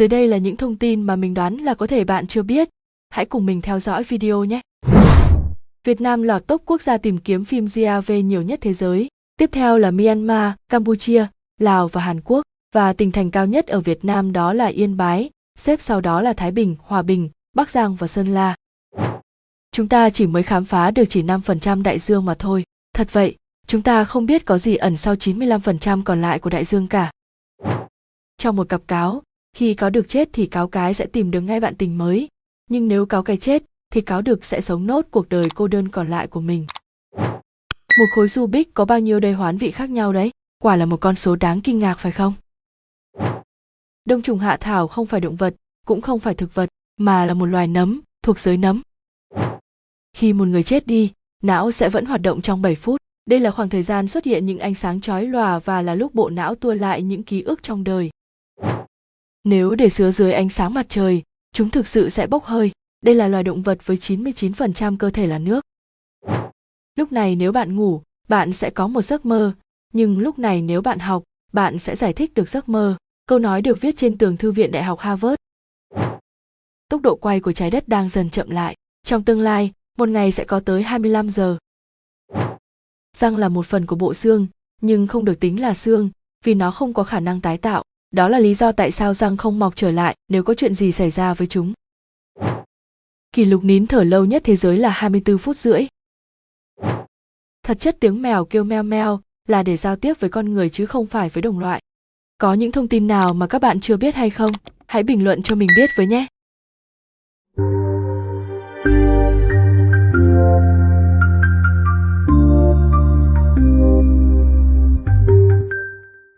Dưới đây là những thông tin mà mình đoán là có thể bạn chưa biết. Hãy cùng mình theo dõi video nhé. Việt Nam lọt top quốc gia tìm kiếm phim GAV nhiều nhất thế giới. Tiếp theo là Myanmar, Campuchia, Lào và Hàn Quốc. Và tỉnh thành cao nhất ở Việt Nam đó là Yên Bái, xếp sau đó là Thái Bình, Hòa Bình, Bắc Giang và Sơn La. Chúng ta chỉ mới khám phá được chỉ 5% đại dương mà thôi. Thật vậy, chúng ta không biết có gì ẩn sau 95% còn lại của đại dương cả. Trong một cặp cáo, khi cáo được chết thì cáo cái sẽ tìm được ngay bạn tình mới, nhưng nếu cáo cái chết thì cáo được sẽ sống nốt cuộc đời cô đơn còn lại của mình. Một khối Rubik có bao nhiêu đầy hoán vị khác nhau đấy? Quả là một con số đáng kinh ngạc phải không? Đông trùng hạ thảo không phải động vật, cũng không phải thực vật, mà là một loài nấm, thuộc giới nấm. Khi một người chết đi, não sẽ vẫn hoạt động trong 7 phút. Đây là khoảng thời gian xuất hiện những ánh sáng chói lòa và là lúc bộ não tua lại những ký ức trong đời. Nếu để sứa dưới ánh sáng mặt trời, chúng thực sự sẽ bốc hơi. Đây là loài động vật với 99% cơ thể là nước. Lúc này nếu bạn ngủ, bạn sẽ có một giấc mơ, nhưng lúc này nếu bạn học, bạn sẽ giải thích được giấc mơ. Câu nói được viết trên tường thư viện Đại học Harvard. Tốc độ quay của trái đất đang dần chậm lại. Trong tương lai, một ngày sẽ có tới 25 giờ. Răng là một phần của bộ xương, nhưng không được tính là xương, vì nó không có khả năng tái tạo. Đó là lý do tại sao răng không mọc trở lại nếu có chuyện gì xảy ra với chúng. Kỷ lục nín thở lâu nhất thế giới là 24 phút rưỡi. Thật chất tiếng mèo kêu meo meo là để giao tiếp với con người chứ không phải với đồng loại. Có những thông tin nào mà các bạn chưa biết hay không? Hãy bình luận cho mình biết với nhé.